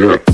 Yeah.